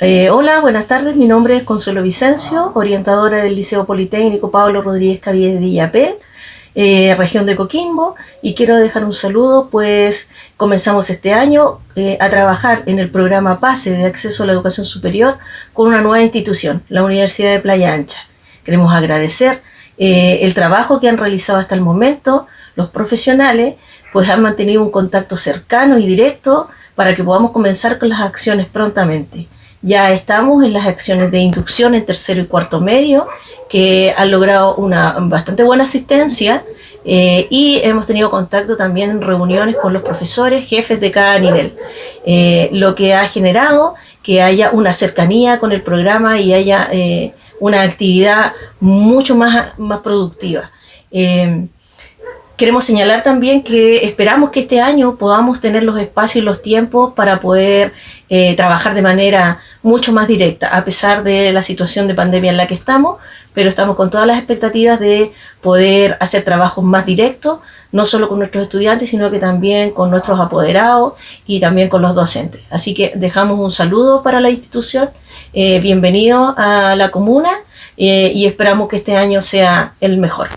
Eh, hola, buenas tardes. Mi nombre es Consuelo Vicencio, orientadora del Liceo Politécnico Pablo Rodríguez Caviedes de Villapel, eh, región de Coquimbo, y quiero dejar un saludo, pues comenzamos este año eh, a trabajar en el programa PASE de acceso a la educación superior con una nueva institución, la Universidad de Playa Ancha. Queremos agradecer el trabajo que han realizado hasta el momento los profesionales, pues han mantenido un contacto cercano y directo para que podamos comenzar con las acciones prontamente. Ya estamos en las acciones de inducción en tercero y cuarto medio, que han logrado una bastante buena asistencia eh, y hemos tenido contacto también en reuniones con los profesores, jefes de cada nivel, eh, lo que ha generado que haya una cercanía con el programa y haya eh, una actividad mucho más, más productiva. Queremos señalar también que esperamos que este año podamos tener los espacios y los tiempos para poder trabajar de manera mucho más directa, a pesar de la situación de pandemia en la que estamos, pero estamos con todas las expectativas de poder hacer trabajos más directos, no solo con nuestros estudiantes, sino que también con nuestros apoderados y también con los docentes. Así que dejamos un saludo para la institución, eh, bienvenido a la comuna eh, y esperamos que este año sea el mejor.